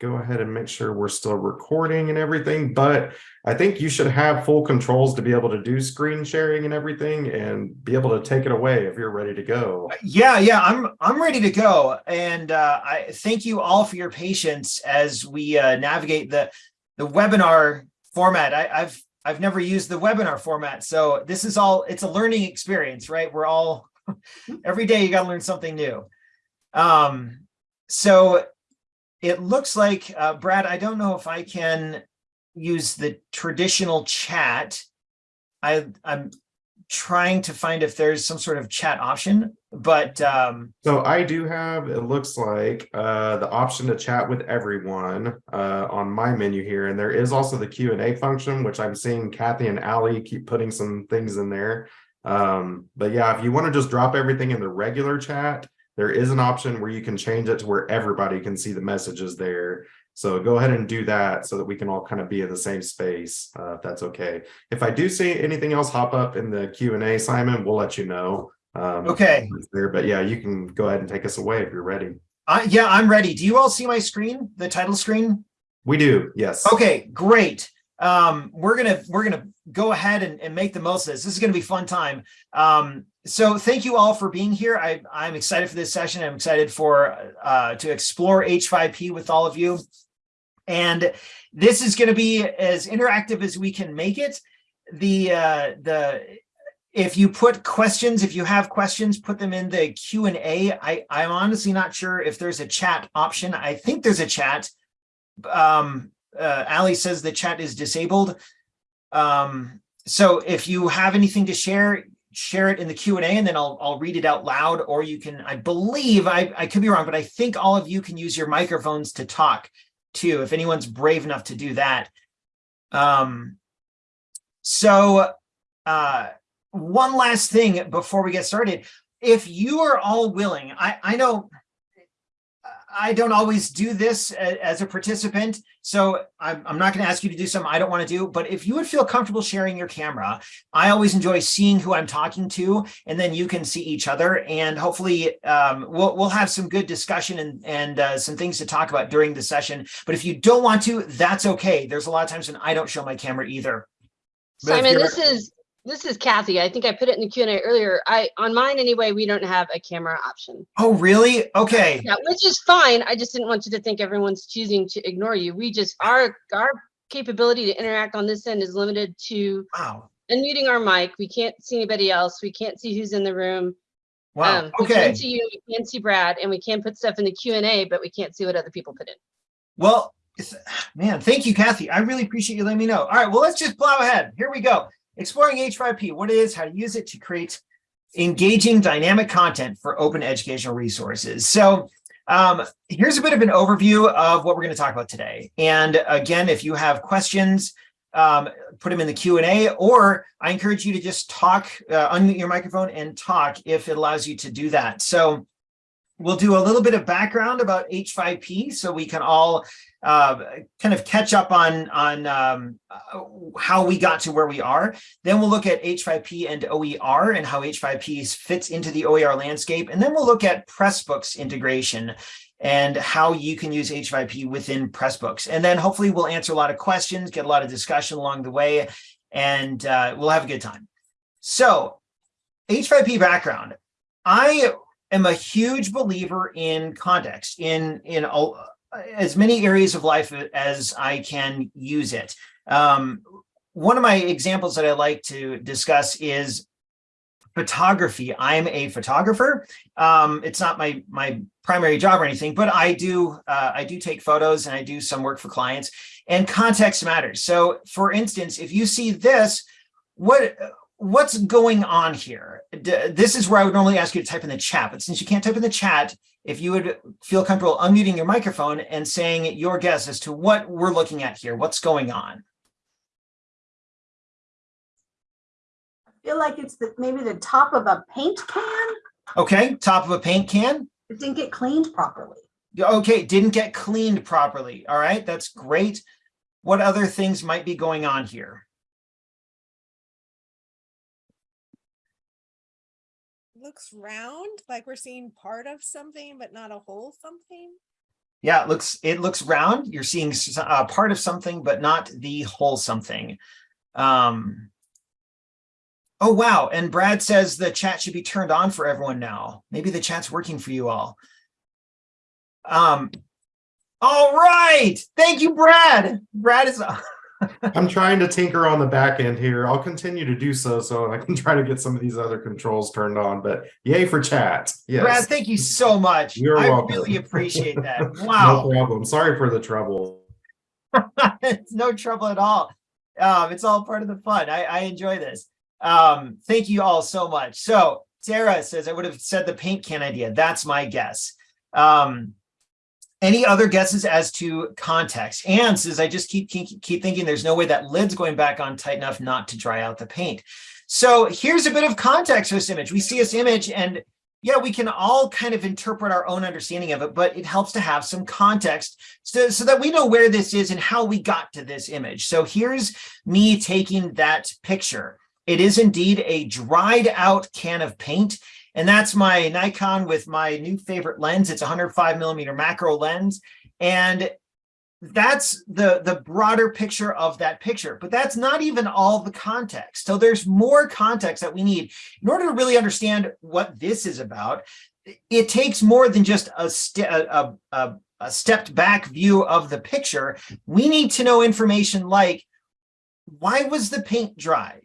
go ahead and make sure we're still recording and everything, but I think you should have full controls to be able to do screen sharing and everything and be able to take it away if you're ready to go. Yeah, yeah, I'm I'm ready to go, and uh, I thank you all for your patience as we uh, navigate the the webinar format. I, I've I've never used the webinar format, so this is all it's a learning experience, right? We're all every day you got to learn something new. Um, so it looks like uh, Brad. I don't know if I can use the traditional chat. I I'm trying to find if there's some sort of chat option, but um, So I do have, it looks like, uh, the option to chat with everyone, uh, on my menu here. And there is also the Q and A function, which I'm seeing Kathy and Ali keep putting some things in there. Um, but yeah, if you want to just drop everything in the regular chat, there is an option where you can change it to where everybody can see the messages there. So go ahead and do that so that we can all kind of be in the same space, uh, if that's okay. If I do see anything else hop up in the Q and A, Simon, we'll let you know. Um, okay. there, but yeah, you can go ahead and take us away if you're ready. I, yeah, I'm ready. Do you all see my screen, the title screen? We do, yes. Okay, great. Um, we're gonna we're gonna go ahead and, and make the most of this. This is gonna be fun time. Um, so thank you all for being here. I, I'm excited for this session. I'm excited for uh, to explore H5P with all of you. And this is going to be as interactive as we can make it. The uh, the if you put questions, if you have questions, put them in the Q and A. I I'm honestly not sure if there's a chat option. I think there's a chat. Um, uh, Ali says the chat is disabled. Um, so if you have anything to share, share it in the Q and A, and then I'll I'll read it out loud. Or you can, I believe, I I could be wrong, but I think all of you can use your microphones to talk too, if anyone's brave enough to do that. Um, so uh, one last thing before we get started. If you are all willing, I, I know I don't always do this as a participant, so I'm, I'm not going to ask you to do something I don't want to do, but if you would feel comfortable sharing your camera, I always enjoy seeing who I'm talking to, and then you can see each other, and hopefully um, we'll, we'll have some good discussion and, and uh, some things to talk about during the session, but if you don't want to, that's okay. There's a lot of times when I don't show my camera either. But if Simon, this is this is Kathy. I think I put it in the Q and A earlier. I on mine anyway. We don't have a camera option. Oh, really? Okay. Yeah, which is fine. I just didn't want you to think everyone's choosing to ignore you. We just our our capability to interact on this end is limited to Wow. unmuting our mic. We can't see anybody else. We can't see who's in the room. Wow. Um, We okay. can see you. We can see Brad, and we can put stuff in the Q and A, but we can't see what other people put in. Well, man, thank you, Kathy. I really appreciate you letting me know. All right, well, let's just plow ahead. Here we go. Exploring H5P, what it is, how to use it to create engaging dynamic content for open educational resources. So um, here's a bit of an overview of what we're going to talk about today. And again, if you have questions, um, put them in the Q&A, or I encourage you to just talk, uh, unmute your microphone and talk if it allows you to do that. So we'll do a little bit of background about H5P so we can all uh, kind of catch up on, on um, uh, how we got to where we are. Then we'll look at H5P and OER and how H5P fits into the OER landscape. And then we'll look at Pressbooks integration and how you can use H5P within Pressbooks. And then hopefully we'll answer a lot of questions, get a lot of discussion along the way, and uh, we'll have a good time. So H5P background. I am a huge believer in context, in, in as many areas of life as I can use it. Um, one of my examples that I like to discuss is photography. I'm a photographer. Um, it's not my my primary job or anything, but I do uh, I do take photos and I do some work for clients. And context matters. So, for instance, if you see this, what what's going on here? D this is where I would normally ask you to type in the chat, but since you can't type in the chat, if you would feel comfortable unmuting your microphone and saying your guess as to what we're looking at here, what's going on? I feel like it's the, maybe the top of a paint can. Okay, top of a paint can. It didn't get cleaned properly. Okay, didn't get cleaned properly. All right, that's great. What other things might be going on here? Looks round, like we're seeing part of something, but not a whole something. Yeah, it looks, it looks round. You're seeing s- uh, part of something, but not the whole something. Um. Oh, wow. And Brad says the chat should be turned on for everyone now. Maybe the chat's working for you all. Um. All right. Thank you, Brad. Brad is, I'm trying to tinker on the back end here. I'll continue to do so, so I can try to get some of these other controls turned on, but yay for chat. Brad, Yes, thank you so much. You're I welcome. really appreciate that. Wow, no problem. Sorry for the trouble. it's no trouble at all. Um, it's all part of the fun. I, I enjoy this. Um, thank you all so much. So Sarah says I would have said the paint can idea. That's my guess. Um, any other guesses as to context? Anne says I just keep, keep keep thinking there's no way that lid's going back on tight enough not to dry out the paint. So here's a bit of context for this image. We see this image and yeah, we can all kind of interpret our own understanding of it, but it helps to have some context so, so that we know where this is and how we got to this image. So here's me taking that picture. It is indeed a dried out can of paint. And that's my Nikon with my new favorite lens. It's a 105 millimeter macro lens. And that's the, the broader picture of that picture, but that's not even all the context. So there's more context that we need in order to really understand what this is about. It takes more than just a, a, a, a stepped back view of the picture. We need to know information like, why was the paint dry?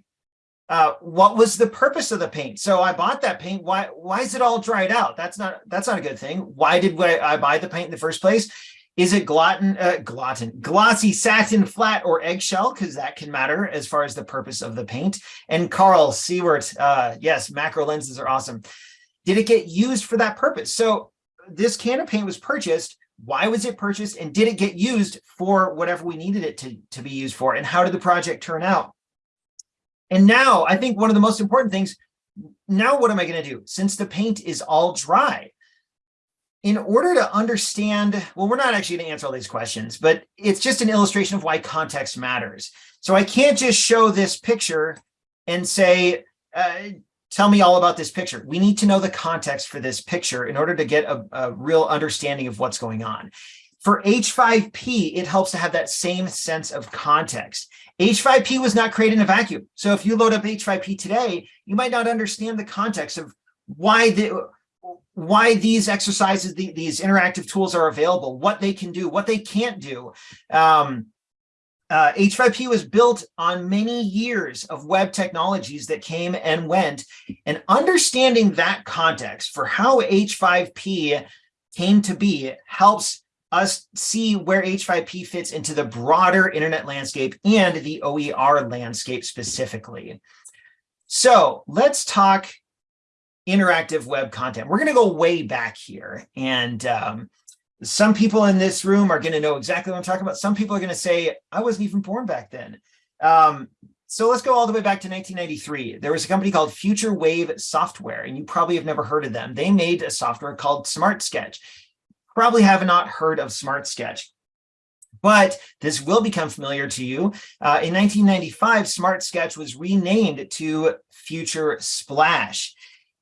Uh, what was the purpose of the paint? So I bought that paint. Why, why is it all dried out? That's not, that's not a good thing. Why did I buy the paint in the first place? Is it gluten, uh, glossy, satin, flat, or eggshell? Because that can matter as far as the purpose of the paint. And Carl Seward, uh, yes, macro lenses are awesome. Did it get used for that purpose? So this can of paint was purchased. Why was it purchased? And did it get used for whatever we needed it to, to be used for? And how did the project turn out? And now I think one of the most important things, now what am I going to do? Since the paint is all dry, in order to understand, well, we're not actually going to answer all these questions, but it's just an illustration of why context matters. So I can't just show this picture and say, uh, tell me all about this picture. We need to know the context for this picture in order to get a, a real understanding of what's going on. For H5P, it helps to have that same sense of context. H5P was not created in a vacuum. So if you load up H5P today, you might not understand the context of why the why these exercises, the, these interactive tools are available, what they can do, what they can't do. Um, uh, H5P was built on many years of web technologies that came and went, and understanding that context for how H5P came to be helps us see where H5P fits into the broader internet landscape and the OER landscape specifically. So let's talk interactive web content. We're going to go way back here. And um, some people in this room are going to know exactly what I'm talking about. Some people are going to say, I wasn't even born back then. Um, so let's go all the way back to 1993. There was a company called Future Wave Software, and you probably have never heard of them. They made a software called Smart Sketch. Probably have not heard of Smart Sketch but this will become familiar to you. Uh, in 1995, Smart Sketch was renamed to Future Splash.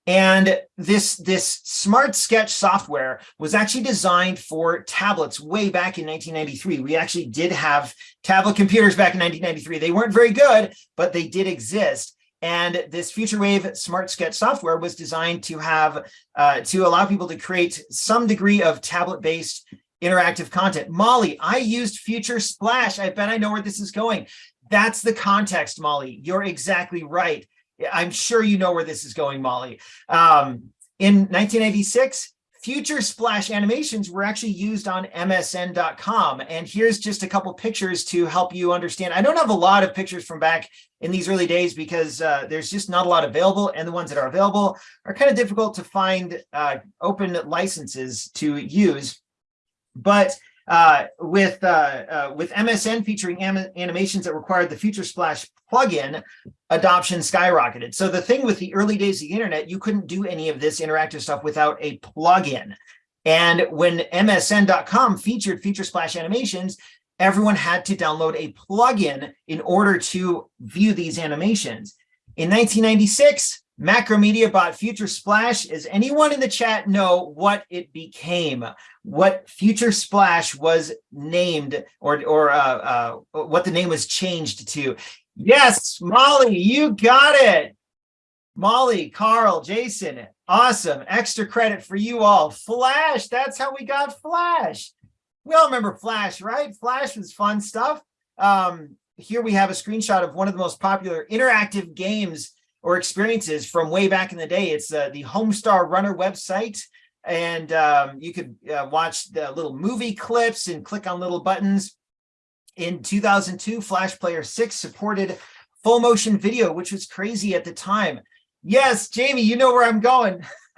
And this, this Smart Sketch software was actually designed for tablets way back in 1993. We actually did have tablet computers back in 1993. They weren't very good, but they did exist. And this FutureWave Smart Sketch software was designed to have, uh, to allow people to create some degree of tablet-based interactive content. Molly, I used Future Splash. I bet I know where this is going. That's the context, Molly. You're exactly right. I'm sure you know where this is going, Molly. Um, in 1986, Future Splash animations were actually used on MSN.com. And here's just a couple pictures to help you understand. I don't have a lot of pictures from back in these early days because uh, there's just not a lot available. And the ones that are available are kind of difficult to find uh, open licenses to use. But uh, with uh, uh, with MSN featuring anim animations that required the Future Splash plugin, adoption skyrocketed. So the thing with the early days of the internet, you couldn't do any of this interactive stuff without a plugin. And when MSN.com featured Future Splash animations, everyone had to download a plugin in order to view these animations. In 1996, Macromedia bought Future Splash. Does anyone in the chat know what it became? What Future Splash was named or, or uh, uh, what the name was changed to? Yes, Molly, you got it. Molly, Carl, Jason, awesome. Extra credit for you all. Flash, that's how we got Flash. We all remember Flash, right? Flash was fun stuff. Um, here we have a screenshot of one of the most popular interactive games or experiences from way back in the day. It's uh, the Homestar Runner website. And um, you could uh, watch the little movie clips and click on little buttons. In 2002, Flash Player 6 supported full motion video, which was crazy at the time. Yes, Jamie, you know where I'm going.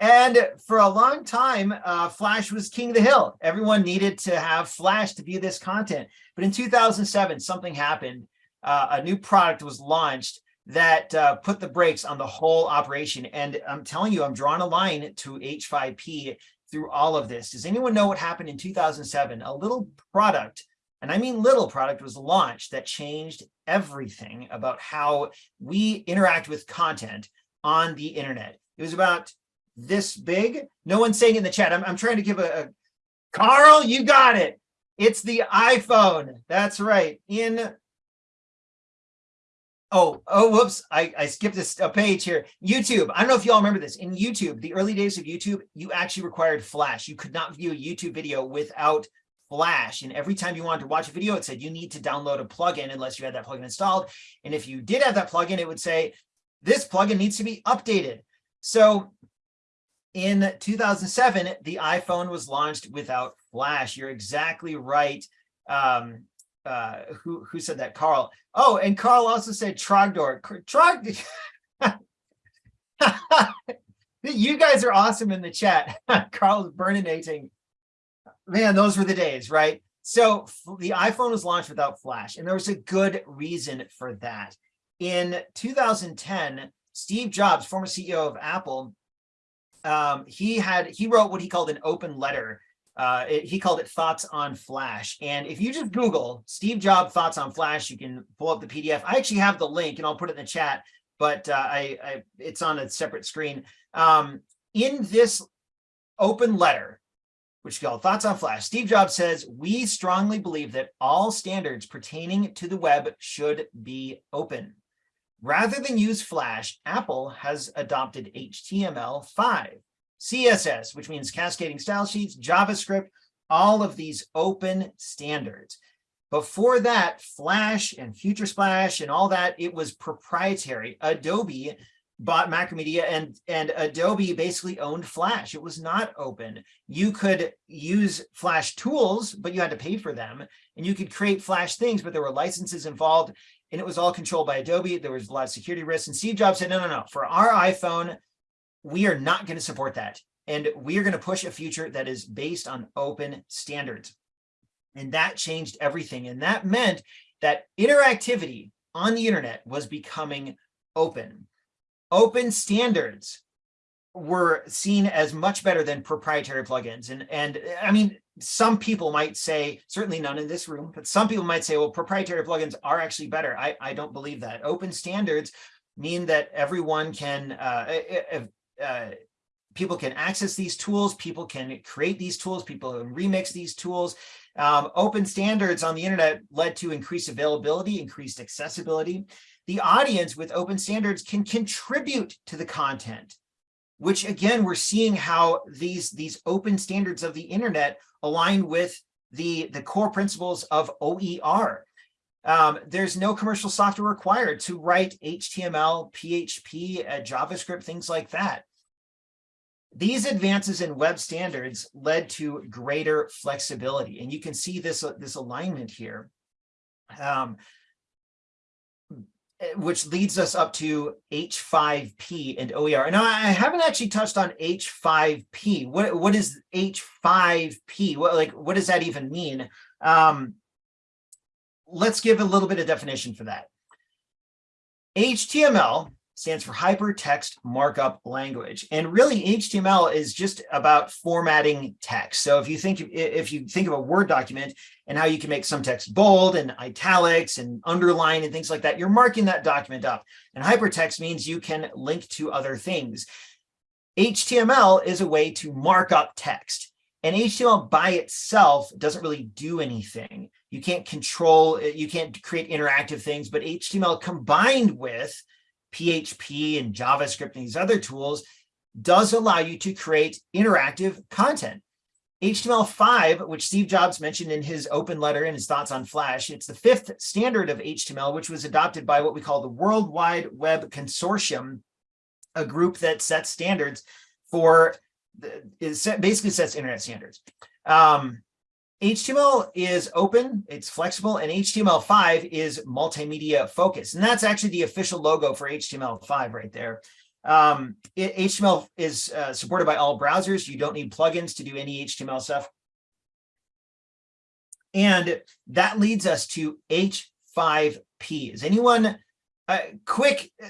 and for a long time, uh, Flash was king of the hill. Everyone needed to have Flash to view this content. But in 2007, something happened. Uh, a new product was launched that uh, put the brakes on the whole operation. And I'm telling you, I'm drawing a line to H5P through all of this. Does anyone know what happened in 2007? A little product, and I mean little product, was launched that changed everything about how we interact with content on the internet. It was about this big. No one's saying in the chat. I'm, I'm trying to give a, a Carl, you got it. It's the iPhone. That's right. In Oh, oh, whoops. I, I skipped a, a page here. YouTube. I don't know if y'all remember this. In YouTube, the early days of YouTube, you actually required Flash. You could not view a YouTube video without Flash. And every time you wanted to watch a video, it said you need to download a plugin unless you had that plugin installed. And if you did have that plugin, it would say this plugin needs to be updated. So in 2007, the iPhone was launched without Flash. You're exactly right. Um, uh, who who said that? Carl. Oh, and Carl also said Trogdor. Trog. you guys are awesome in the chat. Carl's burninating. Man, those were the days, right? So the iPhone was launched without Flash, and there was a good reason for that. In 2010, Steve Jobs, former CEO of Apple, um, he had he wrote what he called an open letter uh, it, he called it Thoughts on Flash. And if you just Google Steve Jobs Thoughts on Flash, you can pull up the PDF. I actually have the link and I'll put it in the chat, but uh, I, I, it's on a separate screen. Um, in this open letter, which is called Thoughts on Flash, Steve Jobs says, we strongly believe that all standards pertaining to the web should be open. Rather than use Flash, Apple has adopted HTML5 CSS, which means cascading style sheets, JavaScript, all of these open standards. Before that, Flash and Future Splash and all that, it was proprietary. Adobe bought Macromedia and, and Adobe basically owned Flash. It was not open. You could use Flash tools, but you had to pay for them. And you could create Flash things, but there were licenses involved and it was all controlled by Adobe. There was a lot of security risks. And Steve Jobs said, no, no, no, for our iPhone, we are not going to support that. And we are going to push a future that is based on open standards. And that changed everything. And that meant that interactivity on the internet was becoming open. Open standards were seen as much better than proprietary plugins. And, and I mean, some people might say, certainly none in this room, but some people might say, well, proprietary plugins are actually better. I, I don't believe that. Open standards mean that everyone can, uh, uh, people can access these tools, people can create these tools, people can remix these tools. Um, open standards on the internet led to increased availability, increased accessibility. The audience with open standards can contribute to the content, which again, we're seeing how these, these open standards of the internet align with the, the core principles of OER. Um, there's no commercial software required to write HTML, PHP, uh, JavaScript, things like that. These advances in web standards led to greater flexibility. And you can see this, uh, this alignment here, um, eh, which leads us up to H5P and OER. And I haven't actually touched on H5P. What, what is H5P? What, like, what does that even mean? Um, let's give a little bit of definition for that. HTML stands for Hypertext Markup Language. And really HTML is just about formatting text. So if you think if you think of a Word document and how you can make some text bold and italics and underline and things like that, you're marking that document up. And hypertext means you can link to other things. HTML is a way to mark up text. And HTML by itself doesn't really do anything. You can't control, you can't create interactive things, but HTML combined with PHP and JavaScript and these other tools does allow you to create interactive content. HTML5, which Steve Jobs mentioned in his open letter and his thoughts on Flash, it's the fifth standard of HTML, which was adopted by what we call the World Wide Web Consortium, a group that sets standards for, it basically sets internet standards. Um, HTML is open, it's flexible, and HTML5 is multimedia focused. And that's actually the official logo for HTML5 right there. Um, it, HTML is uh, supported by all browsers. You don't need plugins to do any HTML stuff. And that leads us to H5P. Is anyone, uh, quick, uh,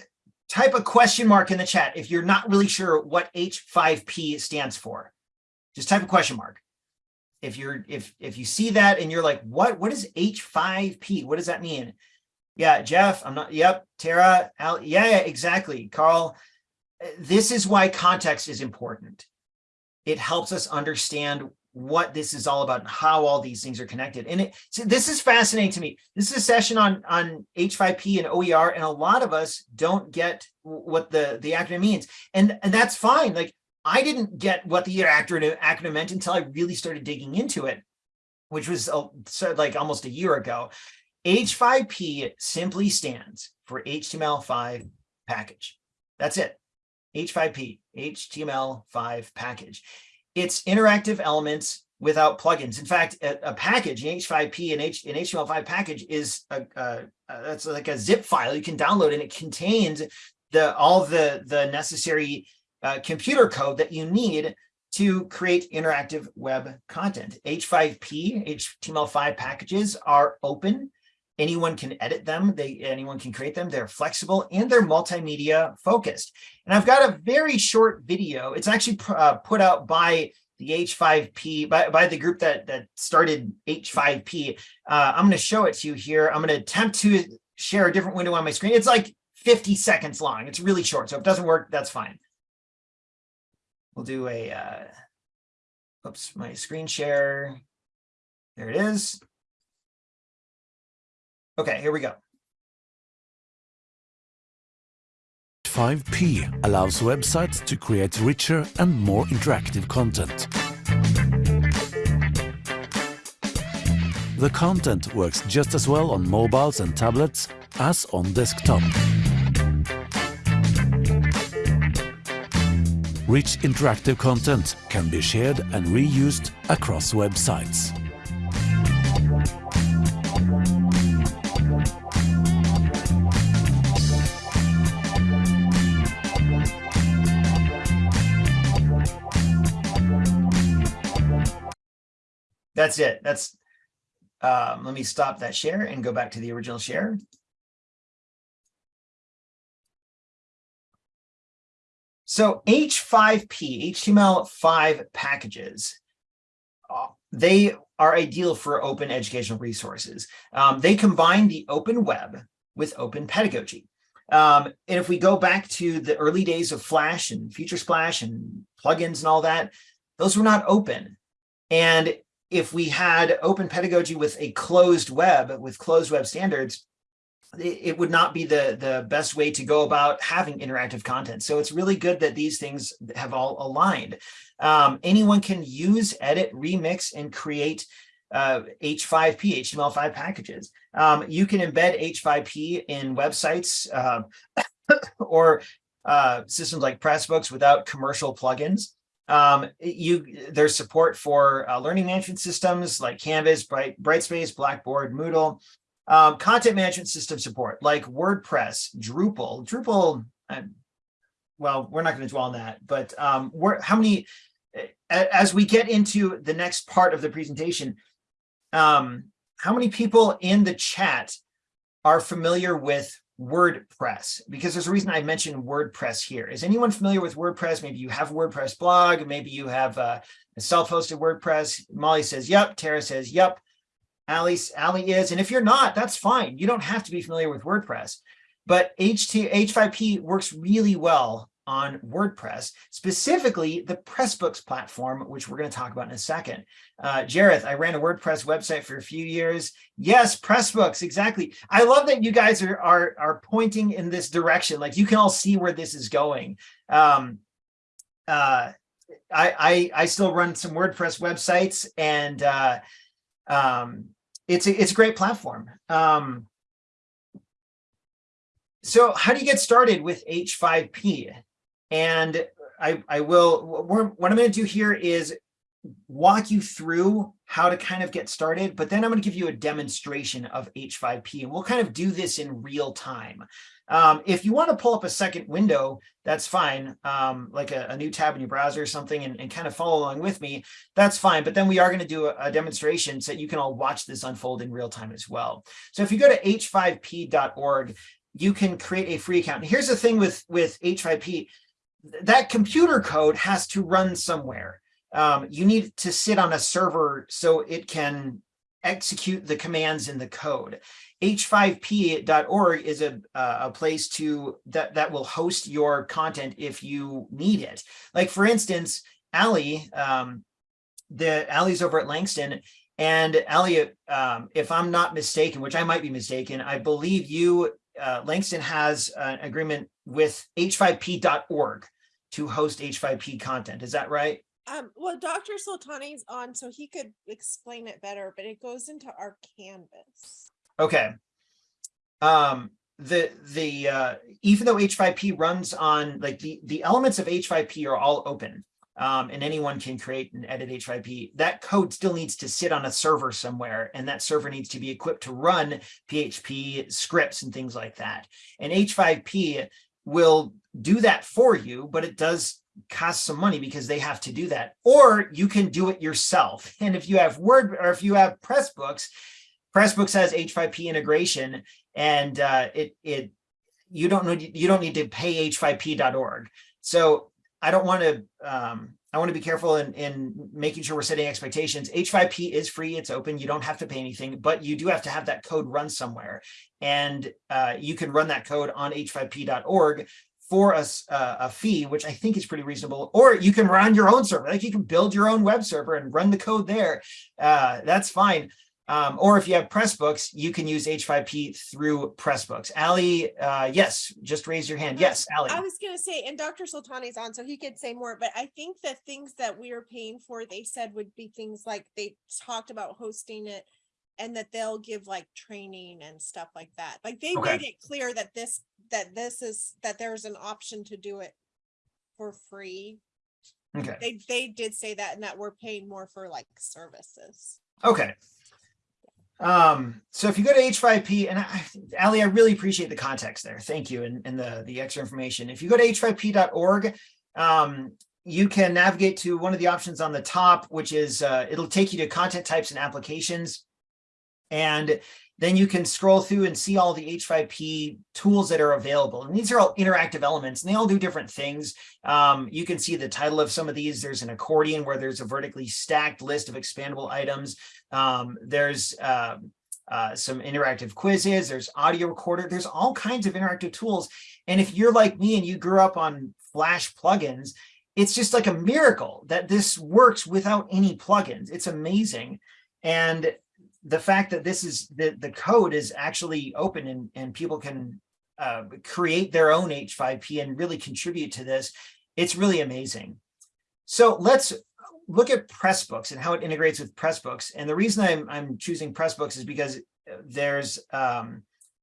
type a question mark in the chat if you're not really sure what H5P stands for. Just type a question mark if you're if if you see that and you're like what what is h5p what does that mean? Yeah jeff i'm not yep tara Al, yeah, yeah exactly carl. This is why context is important. It helps us understand what this is all about and how all these things are connected. And it so this is fascinating to me. This is a session on on h5p and oer and a lot of us don't get what the the acronym means. And and that's fine like I didn't get what the acronym, acronym meant until I really started digging into it, which was uh, like almost a year ago. H5P simply stands for HTML5 package. That's it. H5P, HTML5 package. It's interactive elements without plugins. In fact, a, a package, an H5P and H, an HTML5 package is a, a, a, that's like a zip file you can download, and it contains the all the the necessary uh, computer code that you need to create interactive web content. H5P, HTML5 packages are open. Anyone can edit them. They anyone can create them. They're flexible and they're multimedia focused. And I've got a very short video. It's actually uh, put out by the H5P, by, by the group that, that started H5P. Uh, I'm going to show it to you here. I'm going to attempt to share a different window on my screen. It's like 50 seconds long. It's really short. So if it doesn't work, that's fine. We'll do a, uh, oops, my screen share. There it is. Okay, here we go. 5P allows websites to create richer and more interactive content. The content works just as well on mobiles and tablets as on desktop. Rich interactive content can be shared and reused across websites. That's it. That's, um, let me stop that share and go back to the original share. So H5P, HTML5 packages, uh, they are ideal for open educational resources. Um, they combine the open web with open pedagogy. Um, and if we go back to the early days of Flash and Future Splash and plugins and all that, those were not open. And if we had open pedagogy with a closed web, with closed web standards, it would not be the the best way to go about having interactive content. So it's really good that these things have all aligned. Um, anyone can use, edit, remix, and create uh, H5P, HTML5 packages. Um, you can embed H5P in websites uh, or uh, systems like Pressbooks without commercial plugins. Um, you there's support for uh, learning management systems like Canvas, Bright, Brightspace, Blackboard, Moodle, um, content management system support like WordPress, Drupal, Drupal, uh, well, we're not going to dwell on that, but um, how many, as we get into the next part of the presentation, um, how many people in the chat are familiar with WordPress, because there's a reason I mentioned WordPress here. Is anyone familiar with WordPress? Maybe you have a WordPress blog, maybe you have uh, a self-hosted WordPress. Molly says, yep. Tara says, yep. Ali, Ali is, and if you're not, that's fine. You don't have to be familiar with WordPress, but HT, H5P works really well on WordPress, specifically the Pressbooks platform, which we're going to talk about in a second. Uh, Jareth, I ran a WordPress website for a few years. Yes, Pressbooks, exactly. I love that you guys are, are, are pointing in this direction. Like you can all see where this is going. Um, uh, I, I, I still run some WordPress websites and uh, um, it's a, it's a great platform. Um, so how do you get started with H5P? And I, I will, what what I'm going to do here is walk you through how to kind of get started, but then I'm going to give you a demonstration of H5P and we'll kind of do this in real time. Um, if you want to pull up a second window, that's fine, um, like a, a, new tab in your browser or something and, and, kind of follow along with me, that's fine. But then we are going to do a, a demonstration so that you can all watch this unfold in real time as well. So if you go to h5p.org, you can create a free account. And here's the thing with, with H5P, that computer code has to run somewhere. Um, you need to sit on a server so it can execute the commands in the code. h5p.org is a, uh, a place to that, that will host your content if you need it. Like for instance, Ali, um, the Ali's over at Langston and Ali, um, if I'm not mistaken, which I might be mistaken, I believe you, uh, Langston has an agreement with h5p.org to host H5P content. Is that right? Um, well, Dr. Sultani's on, so he could explain it better, but it goes into our canvas. Okay. Um, the the uh, even though H5P runs on like the the elements of H5P are all open, um, and anyone can create and edit H5P. That code still needs to sit on a server somewhere, and that server needs to be equipped to run PHP scripts and things like that. And H5P will do that for you, but it does cost some money because they have to do that. Or you can do it yourself. And if you have Word or if you have Pressbooks, Pressbooks has H5P integration and uh, it it you don't need you don't need to pay h5p.org. So I don't want to um, I want to be careful in, in making sure we're setting expectations. H5P is free, it's open, you don't have to pay anything, but you do have to have that code run somewhere. And uh, you can run that code on h5p.org for a, uh, a fee, which I think is pretty reasonable, or you can run your own server. Like you can build your own web server and run the code there. Uh, that's fine. Um, or if you have Pressbooks, you can use H5P through Pressbooks. Ali, uh, yes, just raise your hand. Yes, Ali. I was going to say, and Dr. Sultani's on, so he could say more, but I think the things that we are paying for, they said would be things like they talked about hosting it and that they'll give like training and stuff like that. Like they Okay. made it clear that this, that this is, that there's an option to do it for free. Okay. They, they did say that and that we're paying more for like services. Okay. Um, so if you go to H5P, and I, Ali, I really appreciate the context there. Thank you. And, and the, the extra information. If you go to h5p.org, um, you can navigate to one of the options on the top, which is, uh, it'll take you to content types and applications. And then you can scroll through and see all the H5P tools that are available. And these are all interactive elements and they all do different things. Um, you can see the title of some of these. There's an accordion where there's a vertically stacked list of expandable items. Um, there's uh, uh, some interactive quizzes, there's audio recorder, there's all kinds of interactive tools. And if you're like me and you grew up on Flash plugins, it's just like a miracle that this works without any plugins. It's amazing. And the fact that this is the, the code is actually open and, and people can uh, create their own H5P and really contribute to this, it's really amazing. So let's look at Pressbooks and how it integrates with Pressbooks. And the reason I'm, I'm choosing Pressbooks is because there's um,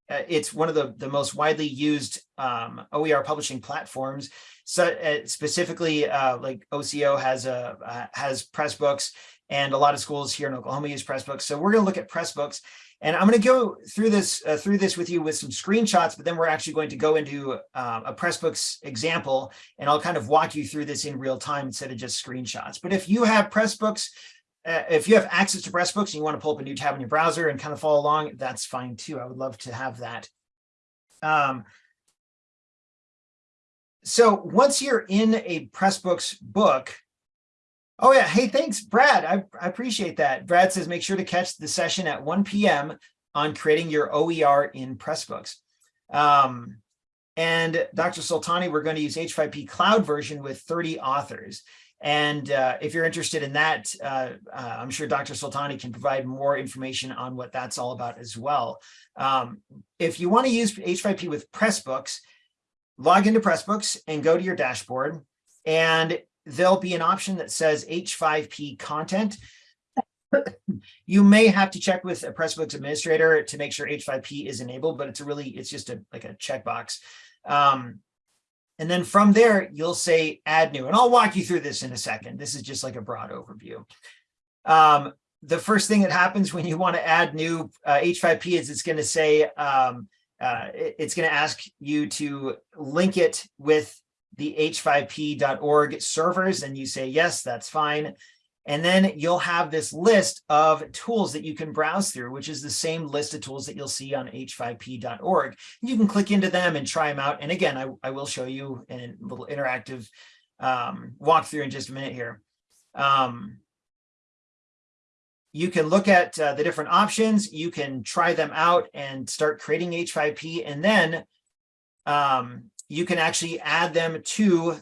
uh, it's one of the, the most widely used um, OER publishing platforms. So uh, specifically, uh, like OCO has a uh, has Pressbooks, and a lot of schools here in Oklahoma use Pressbooks. So we're going to look at Pressbooks, and I'm going to go through this uh, through this with you with some screenshots, but then we're actually going to go into uh, a Pressbooks example, and I'll kind of walk you through this in real time instead of just screenshots. But if you have Pressbooks, uh, if you have access to Pressbooks and you want to pull up a new tab in your browser and kind of follow along, that's fine too. I would love to have that. Um, so once you're in a Pressbooks book, oh yeah, hey, thanks, Brad. I, I appreciate that. Brad says, make sure to catch the session at 1 p.m. on creating your OER in Pressbooks. Um, and Dr. Sultani, we're going to use H5P cloud version with 30 authors. And uh, if you're interested in that, uh, uh, I'm sure Dr. Sultani can provide more information on what that's all about as well. Um, if you want to use H5P with Pressbooks, log into Pressbooks and go to your dashboard, and there'll be an option that says H5P content. You may have to check with a Pressbooks administrator to make sure H5P is enabled, but it's a really, it's just a like a checkbox. Um, and then from there, you'll say add new, and I'll walk you through this in a second. This is just like a broad overview. Um, the first thing that happens when you want to add new uh, H5P is it's going to say, um, uh, it- it's going to ask you to link it with the h5p.org servers, and you say, yes, that's fine. And then you'll have this list of tools that you can browse through, which is the same list of tools that you'll see on h5p.org. You can click into them and try them out. And again, I, I will show you a little interactive um, walkthrough in just a minute here. Um, you can look at uh, the different options. You can try them out and start creating H5P. And then um, you can actually add them to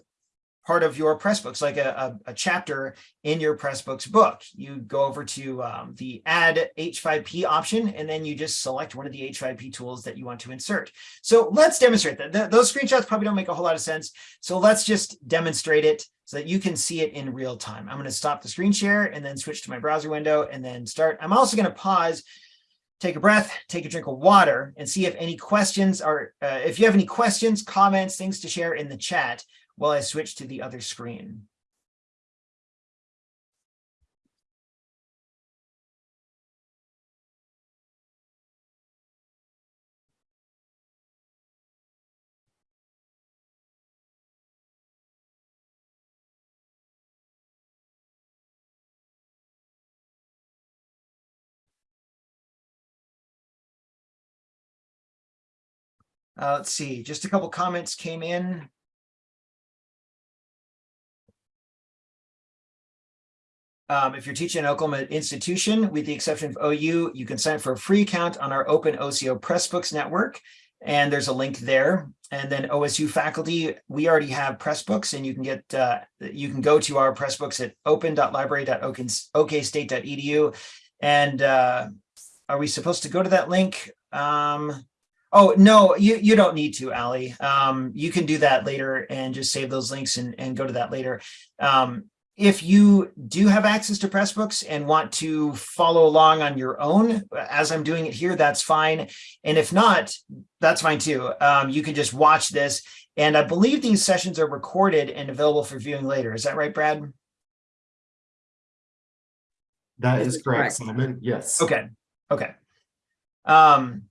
part of your Pressbooks, like a, a, a chapter in your Pressbooks book. You go over to um, the add H5P option, and then you just select one of the H5P tools that you want to insert. So let's demonstrate that. Th those screenshots probably don't make a whole lot of sense. So let's just demonstrate it so that you can see it in real time. I'm going to stop the screen share and then switch to my browser window and then start. I'm also going to pause take a breath, take a drink of water, and see if any questions are, uh, if you have any questions, comments, things to share in the chat while I switch to the other screen. Uh, let's see, just a couple comments came in. Um, if you're teaching an Oklahoma institution, with the exception of OU, you can sign up for a free account on our Open OCO Pressbooks network. And there's a link there. And then OSU faculty, we already have Pressbooks and you can get, uh, you can go to our Pressbooks at open.library.okstate.edu. And uh, are we supposed to go to that link? Um, Oh, no, you, you don't need to, Ali. Um, you can do that later and just save those links and, and go to that later. Um, if you do have access to Pressbooks and want to follow along on your own, as I'm doing it here, that's fine. And if not, that's fine too. Um, you can just watch this. And I believe these sessions are recorded and available for viewing later. Is that right, Brad? That This is is correct, correct. Simon. Yes. Okay, okay. Um,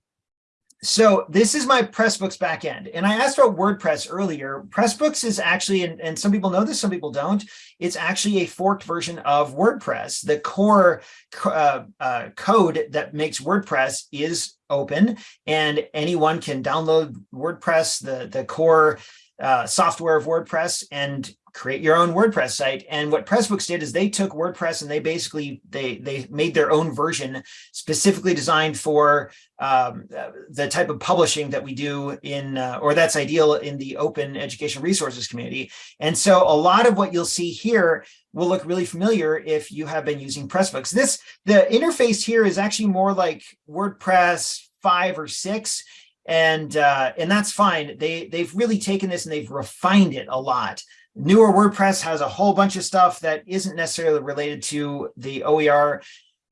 so this is my Pressbooks backend, and I asked about WordPress earlier. Pressbooks is actually, and, and some people know this, some people don't. It's actually a forked version of WordPress. The core uh, uh, code that makes WordPress is open, and anyone can download WordPress, the the core uh, software of WordPress, and create your own WordPress site. And what Pressbooks did is they took WordPress and they basically they they made their own version specifically designed for um, the type of publishing that we do in uh, or that's ideal in the open education resources community. And so a lot of what you'll see here will look really familiar if you have been using Pressbooks. This the interface here is actually more like WordPress five or six and uh, and that's fine. They they've really taken this and they've refined it a lot. Newer WordPress has a whole bunch of stuff that isn't necessarily related to the OER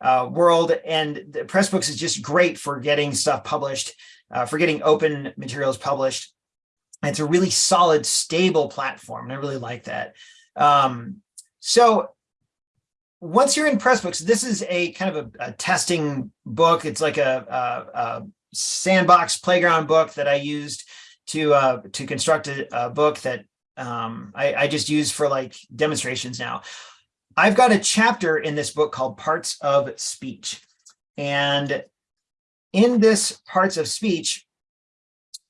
uh, world, and the Pressbooks is just great for getting stuff published, uh, for getting open materials published. And it's a really solid, stable platform, and I really like that. Um, so once you're in Pressbooks, this is a kind of a, a testing book. It's like a, a, a sandbox playground book that I used to uh, to construct a, a book that um, I, I just use for like demonstrations now. I've got a chapter in this book called Parts of Speech. And in this Parts of Speech,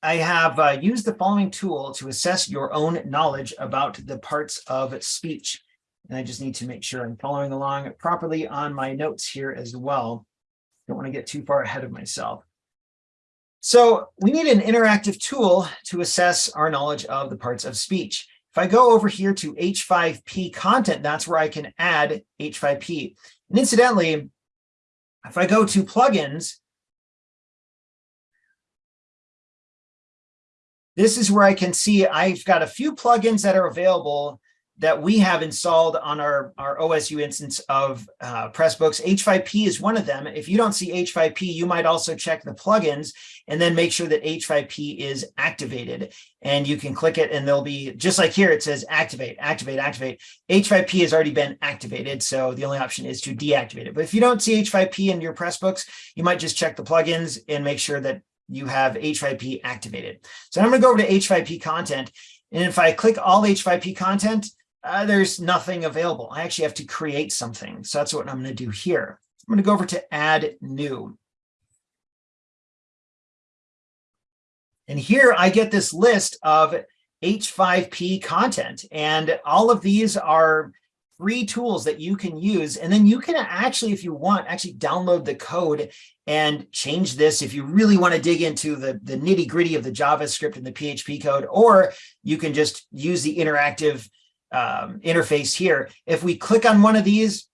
I have uh, used the following tool to assess your own knowledge about the parts of speech. And I just need to make sure I'm following along properly on my notes here as well. Don't want to get too far ahead of myself. So we need an interactive tool to assess our knowledge of the parts of speech. If I go over here to H5P content, that's where I can add H5P. And incidentally, if I go to plugins, this is where I can see I've got a few plugins that are available that we have installed on our, our OSU instance of uh, Pressbooks. H5P is one of them. If you don't see H5P, you might also check the plugins and then make sure that H5P is activated. And you can click it and there'll be, just like here, it says activate, activate, activate. H5P has already been activated, so the only option is to deactivate it. But if you don't see H5P in your Pressbooks, you might just check the plugins and make sure that you have H5P activated. So I'm to go over to H5P content. And if I click all H5P content, uh, there's nothing available. I actually have to create something. So that's what I'm going to do here. I'm going to go over to add new. And here I get this list of H5P content. And all of these are free tools that you can use. And then you can actually, if you want, actually download the code and change this if you really want to dig into the, the nitty gritty of the JavaScript and the PHP code, or you can just use the interactive um, interface here. If we click on one of these,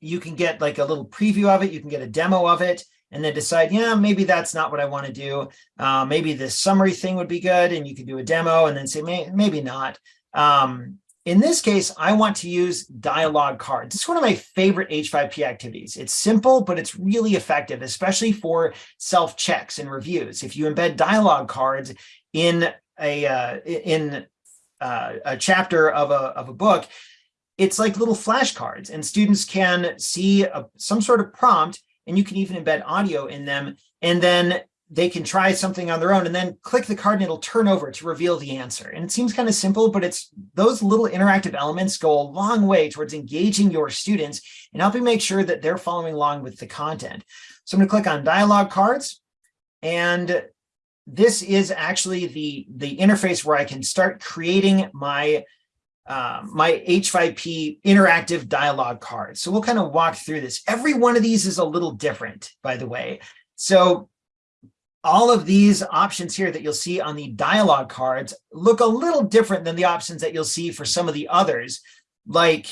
you can get like a little preview of it. You can get a demo of it and then decide, yeah, maybe that's not what I want to do. Uh, maybe this summary thing would be good. And you can do a demo and then say, May maybe not. Um, in this case, I want to use dialogue cards. It's one of my favorite H5P activities. It's simple, but it's really effective, especially for self-checks and reviews. If you embed dialogue cards in a uh, in uh, a chapter of a, of a book, it's like little flashcards and students can see a, some sort of prompt and you can even embed audio in them. And then they can try something on their own and then click the card and it'll turn over to reveal the answer. And it seems kind of simple, but it's those little interactive elements go a long way towards engaging your students and helping make sure that they're following along with the content. So I'm going to click on dialogue cards and this is actually the, the interface where I can start creating my uh, my H5P interactive dialogue cards. So we'll kind of walk through this. Every one of these is a little different, by the way. So all of these options here that you'll see on the dialogue cards look a little different than the options that you'll see for some of the others, like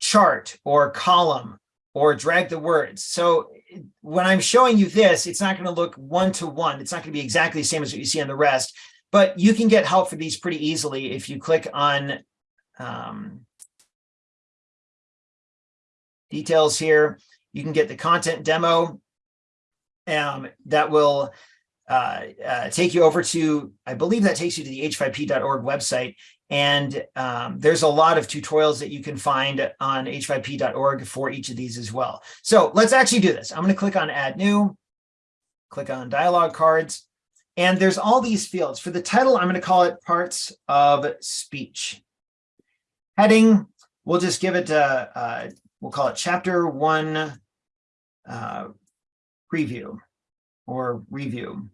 chart or column or drag the words. So when I'm showing you this, it's not going to look one to one. It's not going to be exactly the same as what you see on the rest, but you can get help for these pretty easily if you click on um, details here. You can get the content demo um, that will uh, uh, take you over to, I believe that takes you to the h5p.org website. And um, there's a lot of tutorials that you can find on h5p.org for each of these as well. So let's actually do this. I'm going to click on add new, click on dialogue cards, and there's all these fields. For the title, I'm going to call it parts of speech. Heading, we'll just give it, a, uh, we'll call it chapter one uh, preview or review.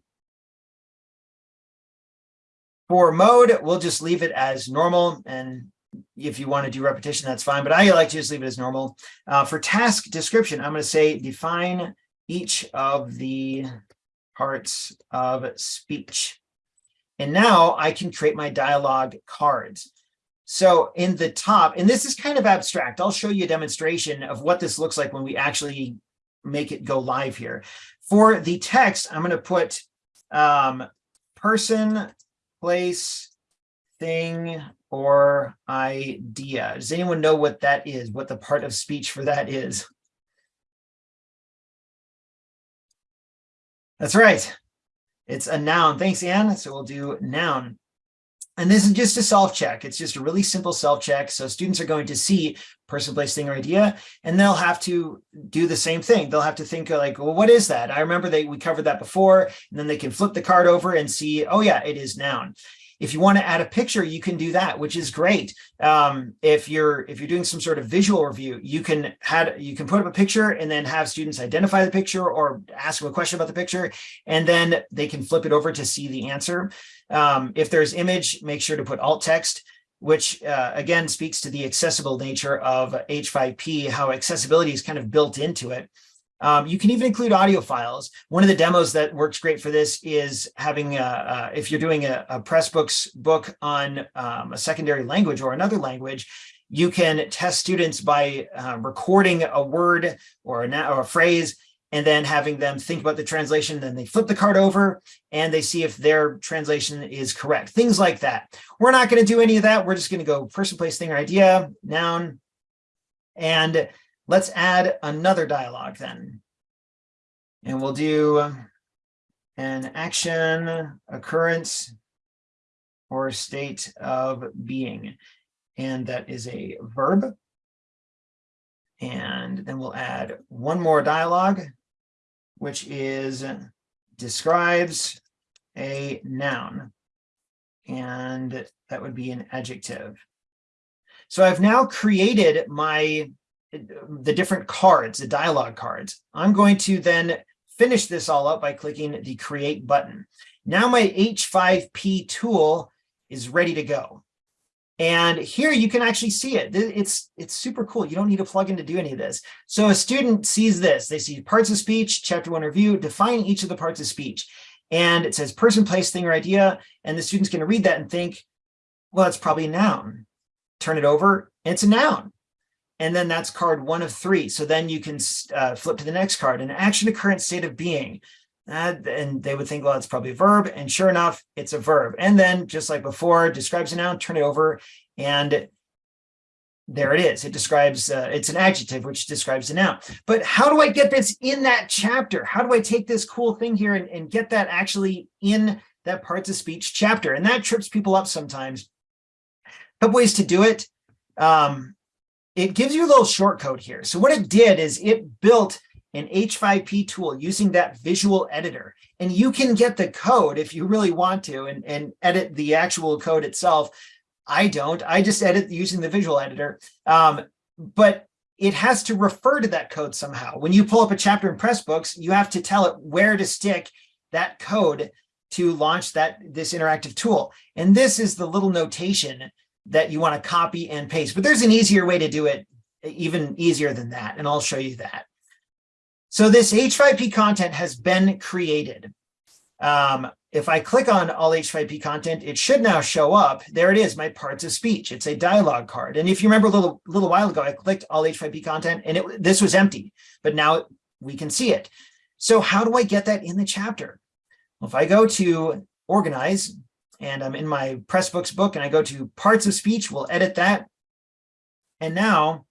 For mode, we'll just leave it as normal. And if you want to do repetition, that's fine. But I like to just leave it as normal. Uh, for task description, I'm going to say define each of the parts of speech. And now I can create my dialogue cards. So in the top, and this is kind of abstract, I'll show you a demonstration of what this looks like when we actually make it go live here. For the text, I'm going to put um, person, place, thing, or idea. Does anyone know what that is, what the part of speech for that is? That's right. It's a noun. Thanks, Anne. So we'll do noun. And this is just a self-check. It's just a really simple self-check. So students are going to see person, place, thing, or idea, and they'll have to do the same thing. They'll have to think like, well, what is that? I remember they we covered that before, and then they can flip the card over and see, oh yeah, it is noun. If you want to add a picture, you can do that, which is great. Um, if you're if you're doing some sort of visual review, you can had you can put up a picture and then have students identify the picture or ask them a question about the picture, and then they can flip it over to see the answer. Um, if there's image, make sure to put alt text which uh, again speaks to the accessible nature of H5P, how accessibility is kind of built into it. Um, you can even include audio files. One of the demos that works great for this is having, uh, if you're doing a, a Pressbooks book on um, a secondary language or another language, you can test students by uh, recording a word or a, or a phrase and then having them think about the translation, then they flip the card over and they see if their translation is correct. Things like that. We're not going to do any of that. We're just going to go person, place, thing, or idea, noun. And let's add another dialogue then. And we'll do an action, occurrence, or state of being. And that is a verb. And then we'll add one more dialogue which is describes a noun. And that would be an adjective. So I've now created my the different cards, the dialogue cards. I'm going to then finish this all up by clicking the create button. Now my H5P tool is ready to go. And here you can actually see it. It's, it's super cool. You don't need a plugin to do any of this. So a student sees this. They see parts of speech, chapter one review, define each of the parts of speech. And it says person, place, thing, or idea. And the student's going to read that and think, well, it's probably a noun. Turn it over, it's a noun. And then that's card one of three. So then you can uh, flip to the next card, an action occurrence state of being. And they would think, well, it's probably a verb. And sure enough, it's a verb. And then just like before, describes a noun, turn it over. And there it is. It describes, uh, it's an adjective, which describes a noun. But how do I get this in that chapter? How do I take this cool thing here and, and get that actually in that parts of speech chapter? And that trips people up sometimes. A couple ways to do it. Um, it gives you a little short code here. So what it did is it built an H5P tool using that visual editor. And you can get the code if you really want to and, and edit the actual code itself. I don't, I just edit using the visual editor. Um, but it has to refer to that code somehow. When you pull up a chapter in Pressbooks, you have to tell it where to stick that code to launch that this interactive tool. And this is the little notation that you want to copy and paste. But there's an easier way to do it, even easier than that. And I'll show you that. So this H5P content has been created. Um, if I click on all H5P content, it should now show up. There it is, my parts of speech. It's a dialogue card. And if you remember a little, little while ago, I clicked all H5P content and it, this was empty, but now we can see it. So how do I get that in the chapter? Well, if I go to organize and I'm in my Pressbooks book and I go to parts of speech, we'll edit that. And now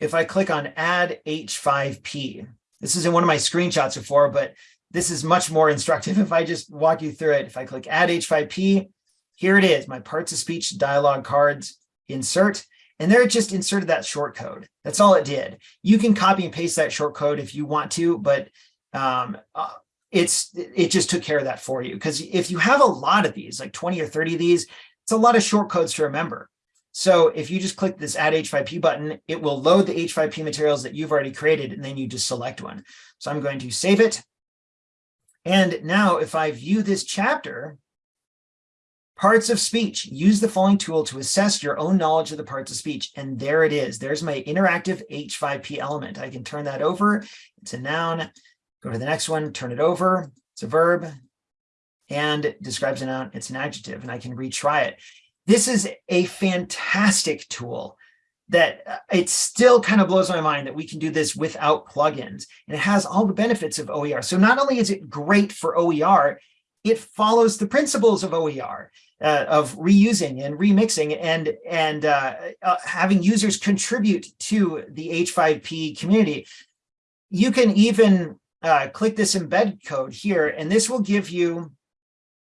if I click on add H5P, this is in one of my screenshots before, but this is much more instructive if I just walk you through it. If I click add H5P, here it is, my parts of speech dialog cards, insert, and there it just inserted that short code. That's all it did. You can copy and paste that short code if you want to, but um, uh, it's it just took care of that for you. Because if you have a lot of these, like 20 or 30 of these, it's a lot of short codes to remember. So if you just click this add H5P button, it will load the H5P materials that you've already created, and then you just select one. So I'm going to save it. And now if I view this chapter, parts of speech, use the following tool to assess your own knowledge of the parts of speech. And there it is. There's my interactive H5P element. I can turn that over. It's a noun. Go to the next one, turn it over. It's a verb and describes a noun. It's an adjective, and I can retry it. This is a fantastic tool that uh, it still kind of blows my mind that we can do this without plugins. And it has all the benefits of OER. So not only is it great for OER, it follows the principles of OER, uh, of reusing and remixing and, and uh, uh, having users contribute to the H5P community. You can even uh, click this embed code here, and this will give you,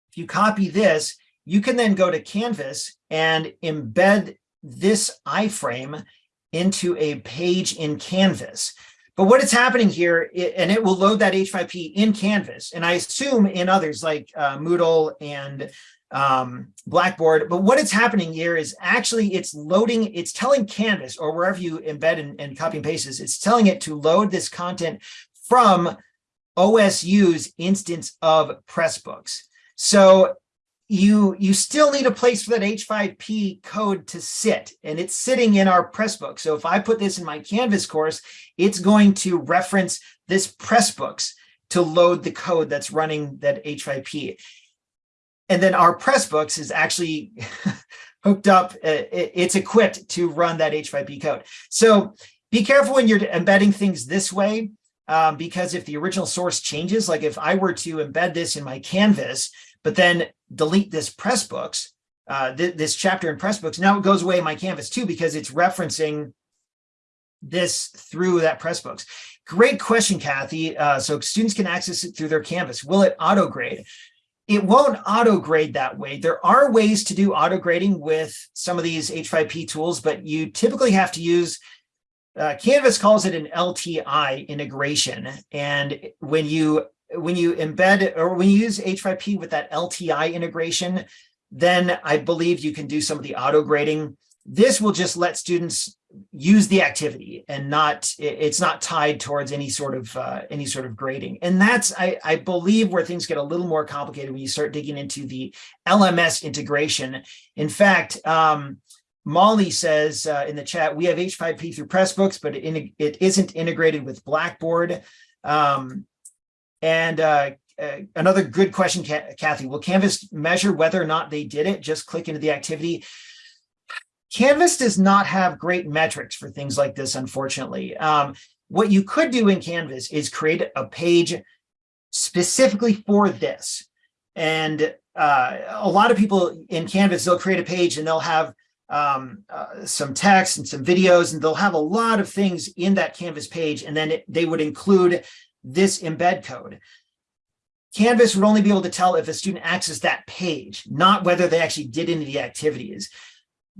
if you copy this, you can then go to Canvas and embed this iframe into a page in Canvas. But what is happening here, it, and it will load that H5P in Canvas, and I assume in others like uh, Moodle and um, Blackboard. But what is happening here is actually it's loading, it's telling Canvas or wherever you embed and, and copy and paste it's telling it to load this content from OSU's instance of Pressbooks. So you you still need a place for that H5P code to sit, and it's sitting in our press Pressbook. So if I put this in my Canvas course, it's going to reference this Pressbooks to load the code that's running that H5P. And then our Pressbooks is actually hooked up, uh, it's equipped to run that H5P code. So be careful when you're embedding things this way, um, because if the original source changes, like if I were to embed this in my Canvas, but then delete this Pressbooks, uh, th this chapter in Pressbooks, now it goes away in my Canvas too, because it's referencing this through that Pressbooks. Great question, Kathy. Uh, so students can access it through their Canvas. Will it auto grade? It won't auto grade that way. There are ways to do auto grading with some of these H5P tools, but you typically have to use uh, Canvas calls it an LTI integration. And when you when you embed or when you use H5P with that LTI integration, then I believe you can do some of the auto grading. This will just let students use the activity and not it's not tied towards any sort of uh, any sort of grading. And that's I, I believe where things get a little more complicated when you start digging into the LMS integration. In fact, um, Molly says uh, in the chat, we have H5P through Pressbooks, but it, it isn't integrated with Blackboard. Um, and uh, uh, another good question, Kathy, will Canvas measure whether or not they did it? Just click into the activity. Canvas does not have great metrics for things like this, unfortunately. Um, what you could do in Canvas is create a page specifically for this. And uh, a lot of people in Canvas, they'll create a page and they'll have um, uh, some text and some videos, and they'll have a lot of things in that Canvas page, and then it, they would include this embed code. Canvas would only be able to tell if a student accessed that page, not whether they actually did any of the activities.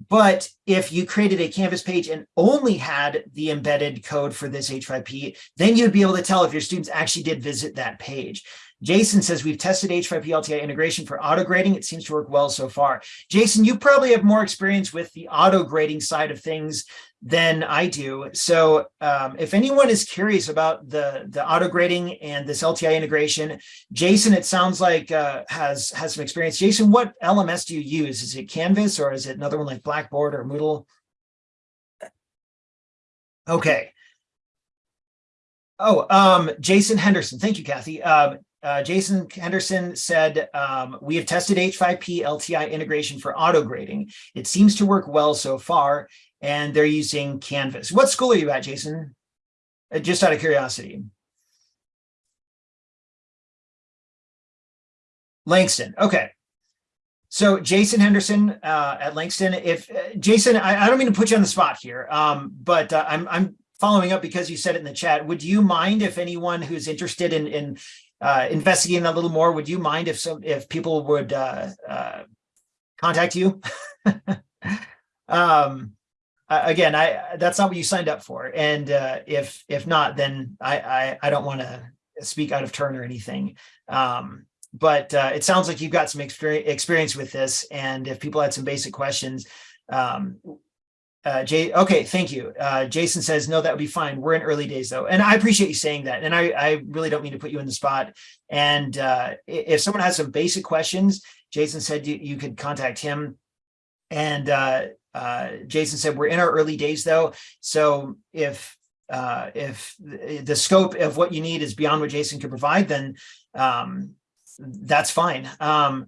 But if you created a Canvas page and only had the embedded code for this H5P, then you'd be able to tell if your students actually did visit that page. Jason says we've tested H5P LTI integration for auto grading. It seems to work well so far. Jason, you probably have more experience with the auto grading side of things than I do. So um, if anyone is curious about the, the auto grading and this LTI integration, Jason, it sounds like uh, has, has some experience. Jason, what LMS do you use? Is it Canvas or is it another one like Blackboard or Moodle? Okay. Oh, um, Jason Henderson. Thank you, Kathy. Um, uh, Jason Henderson said, um, we have tested H5P LTI integration for auto grading. It seems to work well so far, and they're using Canvas. What school are you at, Jason? Uh, just out of curiosity. Langston. Okay. So Jason Henderson uh, at Langston. If uh, Jason, I, I don't mean to put you on the spot here, um, but uh, I'm I'm following up because you said it in the chat. Would you mind if anyone who's interested in in uh, investigating a little more, would you mind if some if people would uh, contact you? um, uh, again, I that's not what you signed up for, and uh, if if not, then I I, I don't want to speak out of turn or anything. Um, but uh, it sounds like you've got some experience experience with this, and if people had some basic questions, um, uh, Jay, okay, thank you. Uh, Jason says, no, that would be fine. We're in early days though. And I appreciate you saying that. And I, I really don't mean to put you in the spot. And uh, if someone has some basic questions, Jason said you, you could contact him. And uh, Jason said, we're in our early days though. So if uh, if the the scope of what you need is beyond what Jason could provide, then um, that's fine. Um,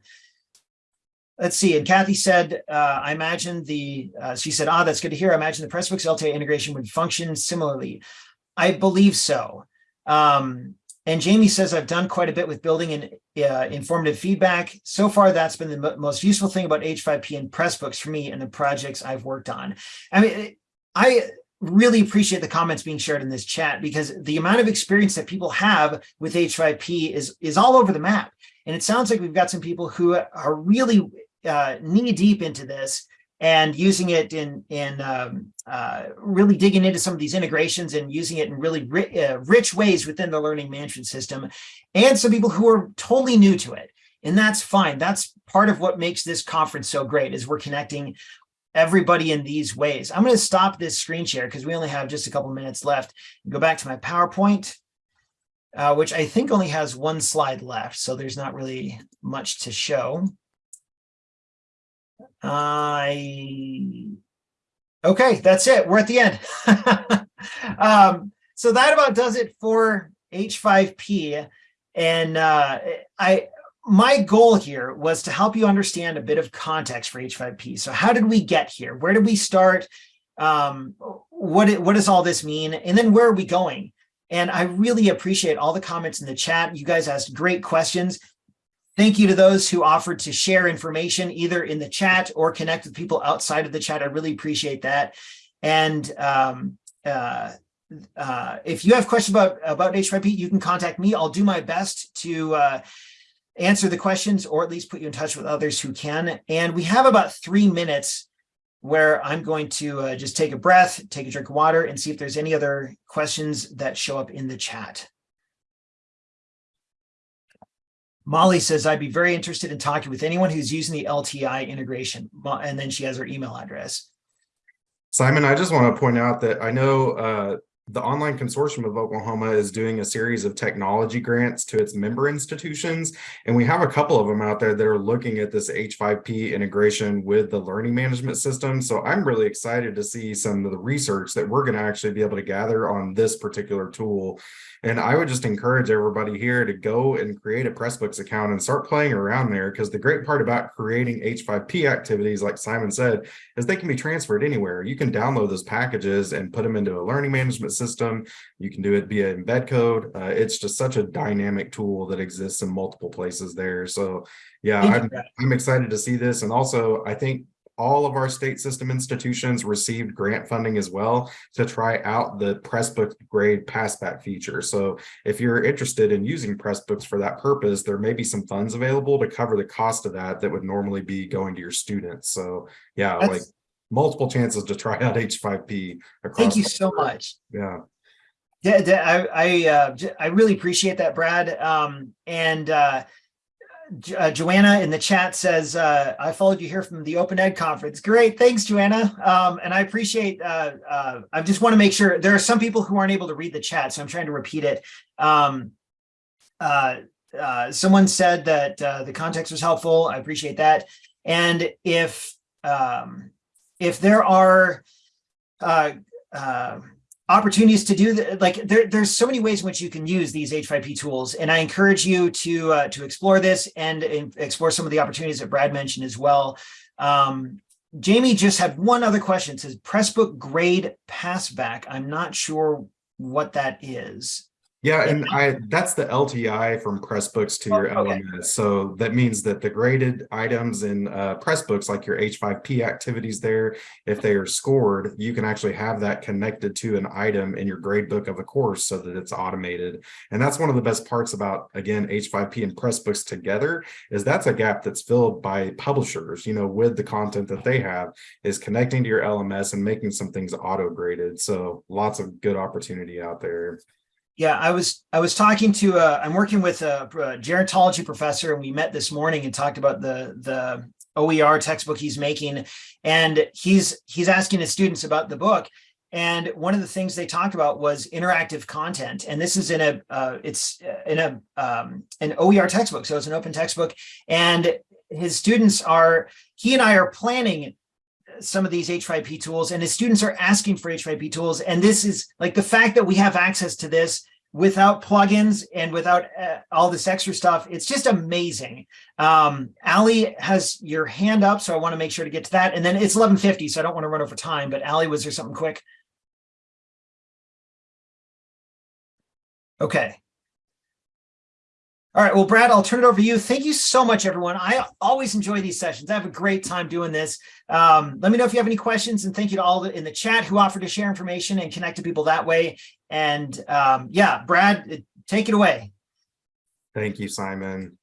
let's see. And Kathy said, uh, I imagine the, uh, she said, ah, that's good to hear. I imagine the Pressbooks LTA integration would function similarly. I believe so. Um, and Jamie says, I've done quite a bit with building and uh, informative feedback. So far, that's been the most useful thing about H5P and Pressbooks for me and the projects I've worked on. I mean, I really appreciate the comments being shared in this chat because the amount of experience that people have with H5P is, is all over the map. And it sounds like we've got some people who are really uh, knee deep into this and using it in in um, uh, really digging into some of these integrations and using it in really ri uh, rich ways within the learning management system, and some people who are totally new to it. And that's fine. That's part of what makes this conference so great is we're connecting everybody in these ways. I'm going to stop this screen share because we only have just a couple minutes left. Go back to my PowerPoint, uh, which I think only has one slide left. So there's not really much to show. I okay, that's it. We're at the end. um, so that about does it for H5P. And uh, I my goal here was to help you understand a bit of context for H5P. So how did we get here? Where did we start? Um, what, what does all this mean? And then where are we going? And I really appreciate all the comments in the chat. You guys asked great questions. Thank you to those who offered to share information either in the chat or connect with people outside of the chat. I really appreciate that. And um, uh, uh, if you have questions about, about H5P, you can contact me. I'll do my best to uh, answer the questions or at least put you in touch with others who can. And we have about three minutes where I'm going to uh, just take a breath, take a drink of water and see if there's any other questions that show up in the chat. Molly says, I'd be very interested in talking with anyone who's using the LTI integration. And then she has her email address. Simon, I just want to point out that I know uh, the Online Consortium of Oklahoma is doing a series of technology grants to its member institutions. And we have a couple of them out there that are looking at this H5P integration with the learning management system. So I'm really excited to see some of the research that we're going to actually be able to gather on this particular tool. And I would just encourage everybody here to go and create a Pressbooks account and start playing around there. Because the great part about creating H5P activities, like Simon said, is they can be transferred anywhere. You can download those packages and put them into a learning management system. You can do it via embed code. Uh, it's just such a dynamic tool that exists in multiple places there. So yeah, I'm, I'm excited to see this. And also, I think all of our state system institutions received grant funding as well to try out the Pressbooks grade passback feature. So if you're interested in using Pressbooks for that purpose, there may be some funds available to cover the cost of that that would normally be going to your students. So yeah, That's, like multiple chances to try out H5P. Thank you so much. Yeah. Yeah, I I, uh, I really appreciate that, Brad. Um, and uh, uh, Joanna in the chat says, uh, I followed you here from the Open Ed conference. Great. Thanks, Joanna. Um, and I appreciate, uh, uh, I just want to make sure there are some people who aren't able to read the chat, so I'm trying to repeat it. Um, uh, uh, someone said that the context was helpful. I appreciate that. And if, um, if there are, opportunities to do that like there, there's so many ways in which you can use these h5p tools and i encourage you to uh, to explore this and, and, explore some of the opportunities that brad mentioned as well. Um, jamie just had one other question. It says pressbook grade passback. I'm not sure what that is yeah, and I that's the LTI from Pressbooks to Oh, your okay. LMS. So that means that the graded items in uh, Pressbooks, like your H5P activities there, if they are scored, you can actually have that connected to an item in your gradebook of a course so that it's automated. And that's one of the best parts about, again, H5P and Pressbooks together is that's a gap that's filled by publishers, you know, with the content that they have is connecting to your LMS and making some things auto graded. So lots of good opportunity out there. Yeah, I was I was talking to uh, I'm working with a, a gerontology professor, and we met this morning and talked about the the OER textbook he's making, and he's he's asking his students about the book. And one of the things they talked about was interactive content, and this is in a uh, it's in a um, an OER textbook, so it's an open textbook, and his students are he and I are planning some of these H5P tools and his students are asking for H5P tools. And this is like the fact that we have access to this without plugins and without uh, all this extra stuff. It's just amazing. Um, Ali has your hand up, so I want to make sure to get to that. And then it's 1150, so I don't want to run over time, but Ali, was there something quick? Okay. All right, well, Brad, I'll turn it over to you. Thank you so much, everyone. I always enjoy these sessions. I have a great time doing this. Um, let me know if you have any questions, and thank you to all in the chat who offered to share information and connect to people that way. And um, yeah, Brad, take it away. Thank you, Simon.